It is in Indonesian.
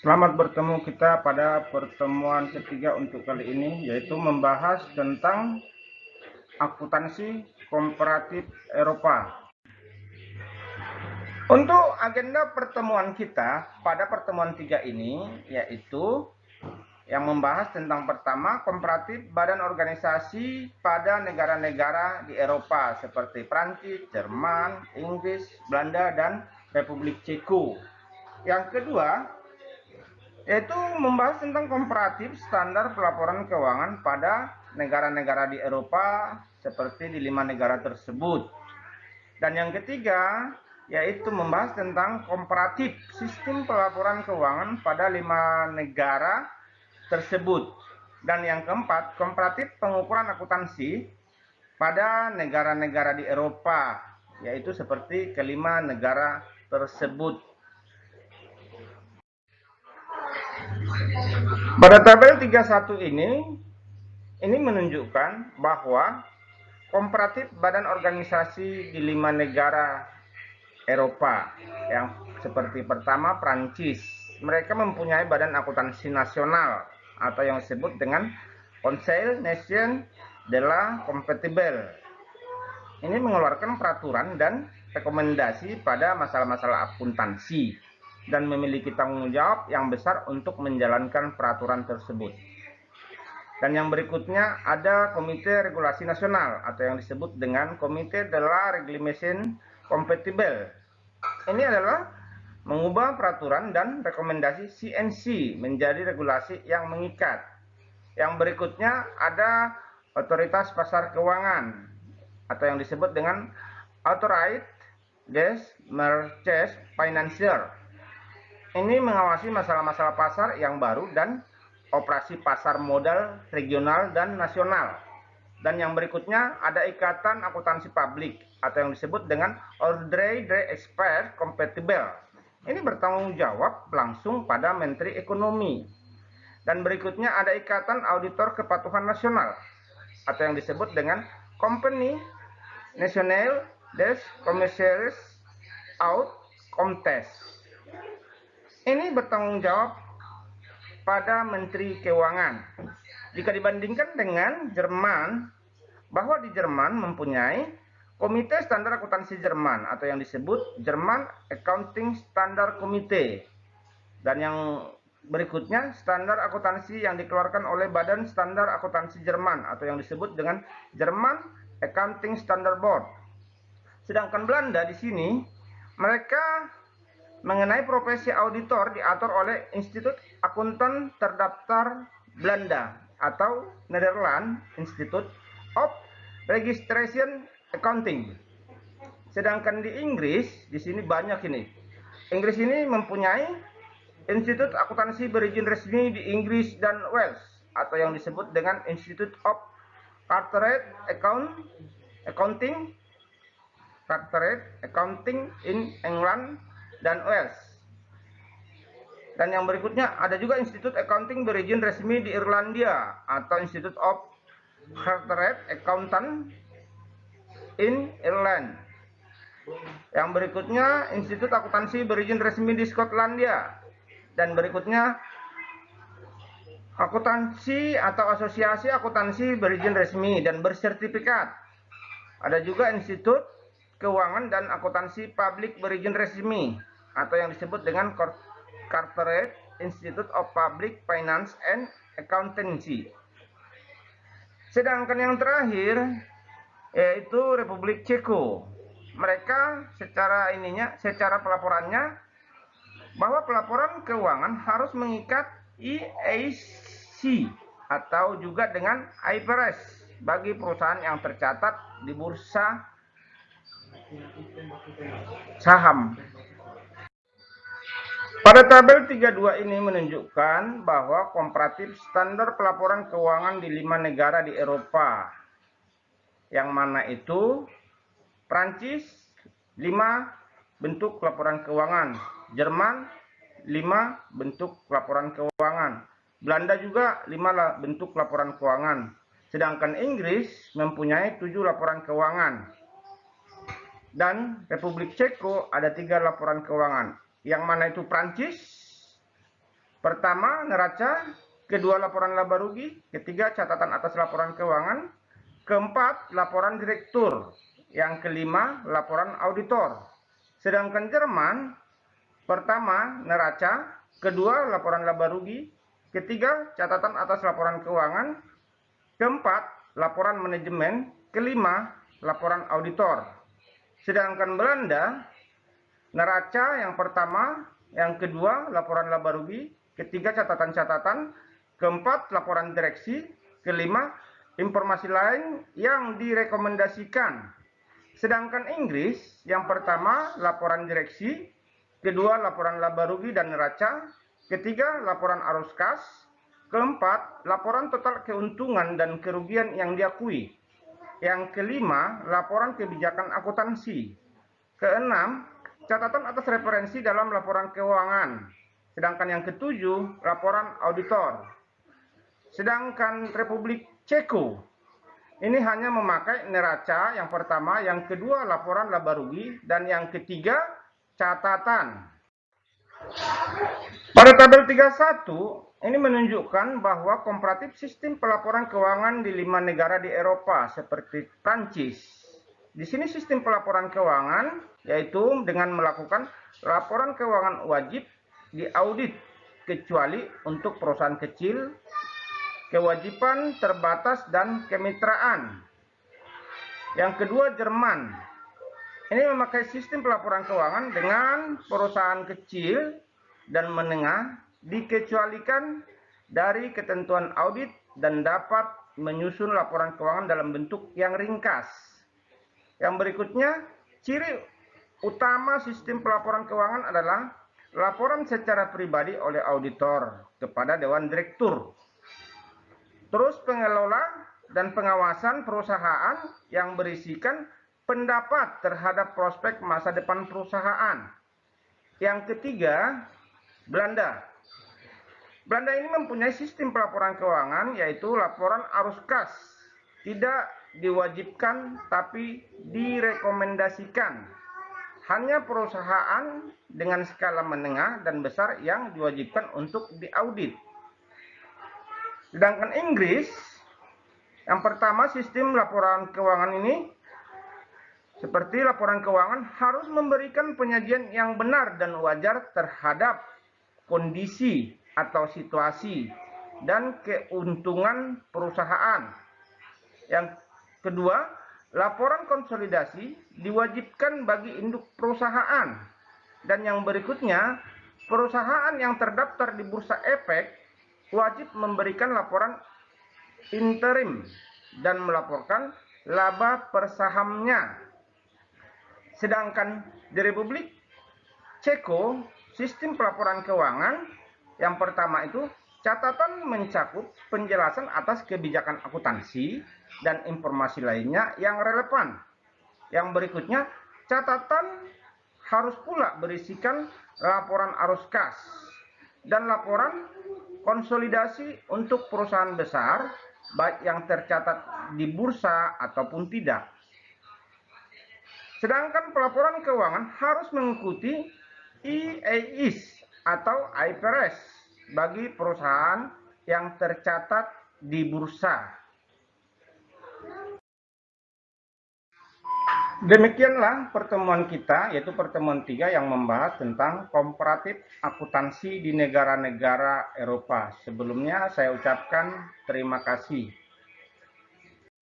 Selamat bertemu kita pada pertemuan ketiga untuk kali ini, yaitu membahas tentang akuntansi komparatif Eropa. Untuk agenda pertemuan kita pada pertemuan tiga ini, yaitu yang membahas tentang pertama komparatif badan organisasi pada negara-negara di Eropa seperti Prancis, Jerman, Inggris, Belanda, dan Republik Ceko. Yang kedua, yaitu membahas tentang komparatif standar pelaporan keuangan pada negara-negara di Eropa seperti di lima negara tersebut. Dan yang ketiga, yaitu membahas tentang komparatif sistem pelaporan keuangan pada lima negara tersebut. Dan yang keempat, komparatif pengukuran akuntansi pada negara-negara di Eropa, yaitu seperti kelima negara tersebut. Pada tabel 31 ini, ini menunjukkan bahwa komparatif badan organisasi di lima negara Eropa yang seperti pertama Prancis. Mereka mempunyai badan akuntansi nasional atau yang disebut dengan Conseil Nation de la Compatible. Ini mengeluarkan peraturan dan rekomendasi pada masalah-masalah akuntansi dan memiliki tanggung jawab yang besar untuk menjalankan peraturan tersebut. Dan yang berikutnya ada Komite Regulasi Nasional atau yang disebut dengan Komite de la Réglementation Compatible. Ini adalah mengubah peraturan dan rekomendasi CNC menjadi regulasi yang mengikat. Yang berikutnya ada Otoritas Pasar Keuangan atau yang disebut dengan Authorized des Marchés Financier ini mengawasi masalah-masalah pasar yang baru dan operasi pasar modal regional dan nasional. Dan yang berikutnya ada Ikatan Akuntansi Publik atau yang disebut dengan Ordre de Expert Compatible. Ini bertanggung jawab langsung pada Menteri Ekonomi. Dan berikutnya ada Ikatan Auditor Kepatuhan Nasional atau yang disebut dengan Company National des Commerciales Out Comtes ini bertanggung jawab pada Menteri Keuangan. Jika dibandingkan dengan Jerman, bahwa di Jerman mempunyai Komite Standar Akuntansi Jerman atau yang disebut Jerman Accounting Standard Committee. Dan yang berikutnya standar akuntansi yang dikeluarkan oleh Badan Standar Akuntansi Jerman atau yang disebut dengan Jerman Accounting Standard Board. Sedangkan Belanda di sini mereka mengenai profesi auditor diatur oleh Institut Akuntan Terdaftar Belanda atau Netherlands Institute of Registration Accounting. Sedangkan di Inggris, di sini banyak ini. Inggris ini mempunyai Institut Akuntansi berizin resmi di Inggris dan Wales atau yang disebut dengan Institute of Chartered Account Accounting Chartered Accounting in England dan Wales. Dan yang berikutnya ada juga Institut Accounting berizin resmi di Irlandia atau Institute of Chartered Accountant in Ireland. Yang berikutnya Institut Akuntansi berizin resmi di Skotlandia. Dan berikutnya akuntansi atau asosiasi akuntansi berizin resmi dan bersertifikat. Ada juga Institut Keuangan dan Akuntansi Publik berizin resmi atau yang disebut dengan Corporate Institute of Public Finance and Accountancy. Sedangkan yang terakhir yaitu Republik Ceko. Mereka secara ininya, secara pelaporannya bahwa pelaporan keuangan harus mengikat EAC atau juga dengan IFRS bagi perusahaan yang tercatat di bursa saham pada tabel 32 ini menunjukkan bahwa komparatif standar pelaporan keuangan di lima negara di Eropa. Yang mana itu Prancis 5 bentuk laporan keuangan, Jerman 5 bentuk laporan keuangan, Belanda juga 5 bentuk laporan keuangan. Sedangkan Inggris mempunyai 7 laporan keuangan. Dan Republik Ceko ada 3 laporan keuangan yang mana itu Prancis Pertama, neraca. Kedua, laporan laba rugi. Ketiga, catatan atas laporan keuangan. Keempat, laporan direktur. Yang kelima, laporan auditor. Sedangkan Jerman, pertama, neraca. Kedua, laporan laba rugi. Ketiga, catatan atas laporan keuangan. Keempat, laporan manajemen. Kelima, laporan auditor. Sedangkan Belanda, neraca yang pertama, yang kedua, laporan laba rugi. Ketiga, catatan-catatan Keempat, laporan direksi. Kelima, informasi lain yang direkomendasikan. Sedangkan Inggris, yang pertama, laporan direksi. Kedua, laporan laba rugi dan neraca. Ketiga, laporan arus kas. Keempat, laporan total keuntungan dan kerugian yang diakui. Yang kelima, laporan kebijakan akuntansi. Keenam, catatan atas referensi dalam laporan keuangan. Sedangkan yang ketujuh, laporan auditor. Sedangkan Republik Ceko ini hanya memakai neraca yang pertama, yang kedua laporan laba rugi, dan yang ketiga catatan. Pada tabel 31, ini menunjukkan bahwa komparatif sistem pelaporan keuangan di lima negara di Eropa seperti Prancis. Di sini sistem pelaporan keuangan yaitu dengan melakukan laporan keuangan wajib diaudit kecuali untuk perusahaan kecil kewajiban terbatas dan kemitraan. Yang kedua Jerman. Ini memakai sistem pelaporan keuangan dengan perusahaan kecil dan menengah dikecualikan dari ketentuan audit dan dapat menyusun laporan keuangan dalam bentuk yang ringkas. Yang berikutnya, ciri utama sistem pelaporan keuangan adalah laporan secara pribadi oleh auditor kepada Dewan Direktur Terus pengelola dan pengawasan perusahaan yang berisikan pendapat terhadap prospek masa depan perusahaan. Yang ketiga, Belanda. Belanda ini mempunyai sistem pelaporan keuangan yaitu laporan arus kas. Tidak diwajibkan tapi direkomendasikan. Hanya perusahaan dengan skala menengah dan besar yang diwajibkan untuk diaudit. Sedangkan Inggris, yang pertama sistem laporan keuangan ini, seperti laporan keuangan harus memberikan penyajian yang benar dan wajar terhadap kondisi atau situasi dan keuntungan perusahaan. Yang kedua, laporan konsolidasi diwajibkan bagi induk perusahaan. Dan yang berikutnya, perusahaan yang terdaftar di Bursa Efek wajib memberikan laporan interim dan melaporkan laba persahamnya. Sedangkan di Republik Ceko, sistem pelaporan keuangan yang pertama itu catatan mencakup penjelasan atas kebijakan akuntansi dan informasi lainnya yang relevan. Yang berikutnya, catatan harus pula berisikan laporan arus kas dan laporan konsolidasi untuk perusahaan besar, baik yang tercatat di bursa ataupun tidak. Sedangkan pelaporan keuangan harus mengikuti IAIS atau IFRS bagi perusahaan yang tercatat di bursa. Demikianlah pertemuan kita, yaitu pertemuan tiga yang membahas tentang komparatif akuntansi di negara-negara Eropa. Sebelumnya saya ucapkan terima kasih.